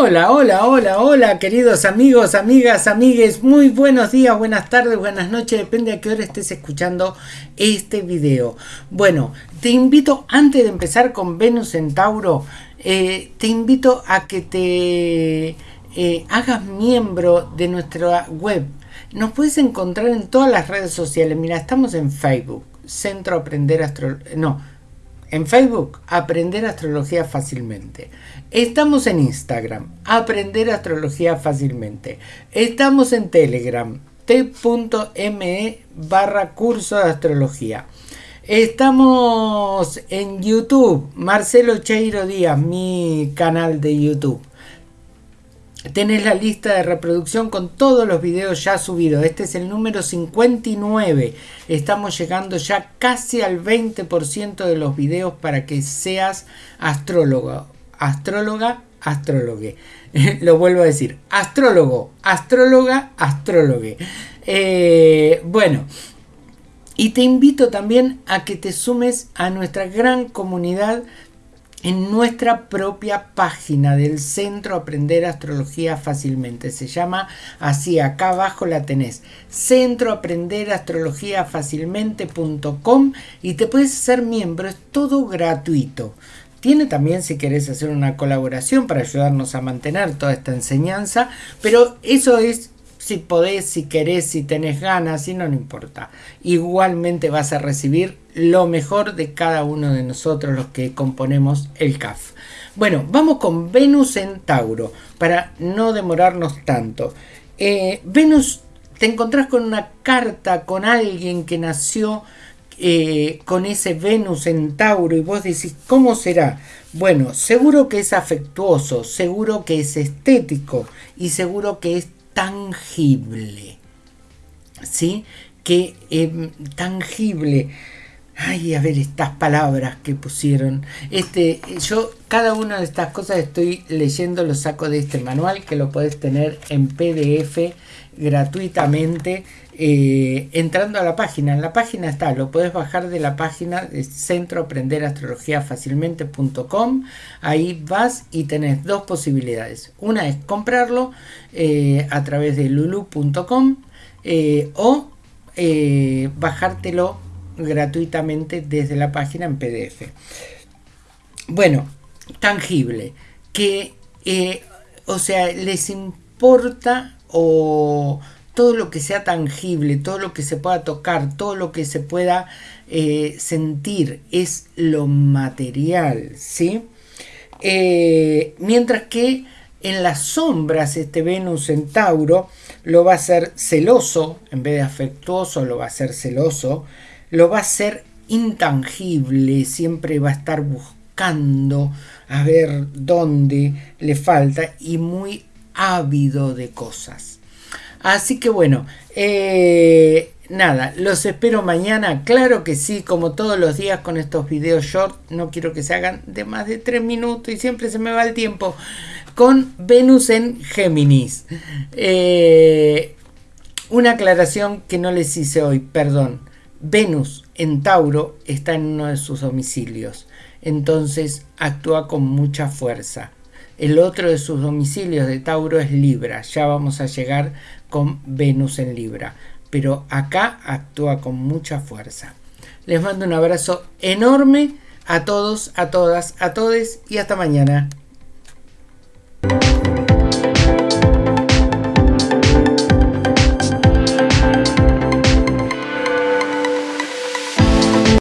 Hola, hola, hola, hola, queridos amigos, amigas, amigues, muy buenos días, buenas tardes, buenas noches, depende a qué hora estés escuchando este video. Bueno, te invito, antes de empezar con Venus Centauro, eh, te invito a que te eh, hagas miembro de nuestra web. Nos puedes encontrar en todas las redes sociales. Mira, estamos en Facebook, Centro Aprender Astrología. No, en Facebook, Aprender Astrología Fácilmente. Estamos en Instagram, Aprender Astrología Fácilmente. Estamos en Telegram, t.me barra curso de astrología. Estamos en YouTube, Marcelo Cheiro Díaz, mi canal de YouTube. Tenés la lista de reproducción con todos los videos ya subidos. Este es el número 59. Estamos llegando ya casi al 20% de los videos para que seas astrólogo. Astróloga, astrólogue. Lo vuelvo a decir. Astrólogo, astróloga, astrólogue. Eh, bueno. Y te invito también a que te sumes a nuestra gran comunidad en nuestra propia página del Centro Aprender Astrología Fácilmente. Se llama así, acá abajo la tenés, Centro Aprender Astrología Fácilmente.com y te puedes hacer miembro, es todo gratuito. Tiene también si querés hacer una colaboración para ayudarnos a mantener toda esta enseñanza, pero eso es si podés, si querés, si tenés ganas, si no, no importa. Igualmente vas a recibir lo mejor de cada uno de nosotros los que componemos el CAF. Bueno, vamos con Venus en Tauro, para no demorarnos tanto. Eh, Venus, te encontrás con una carta, con alguien que nació eh, con ese Venus en Tauro y vos decís, ¿cómo será? Bueno, seguro que es afectuoso, seguro que es estético y seguro que es tangible. ¿Sí? Que eh, tangible. Ay, a ver estas palabras que pusieron. Este, yo cada una de estas cosas estoy leyendo, lo saco de este manual que lo puedes tener en PDF gratuitamente eh, entrando a la página. En la página está, lo puedes bajar de la página de Centro Aprender Astrología Fácilmente.com. Ahí vas y tenés dos posibilidades. Una es comprarlo eh, a través de lulu.com eh, o bajártelo gratuitamente desde la página en PDF. Bueno, tangible, que, o sea, les importa o todo lo que sea tangible, todo lo que se pueda tocar, todo lo que se pueda eh, sentir es lo material, ¿sí? Eh, mientras que en las sombras este Venus en Tauro lo va a ser celoso, en vez de afectuoso lo va a ser celoso, lo va a ser intangible, siempre va a estar buscando a ver dónde le falta y muy ávido de cosas. Así que bueno, eh, nada, los espero mañana. Claro que sí, como todos los días con estos videos short. No quiero que se hagan de más de 3 minutos y siempre se me va el tiempo. Con Venus en Géminis. Eh, una aclaración que no les hice hoy, perdón. Venus en Tauro está en uno de sus domicilios. Entonces actúa con mucha fuerza. El otro de sus domicilios de Tauro es Libra. Ya vamos a llegar con Venus en Libra. Pero acá actúa con mucha fuerza. Les mando un abrazo enorme a todos, a todas, a todes y hasta mañana.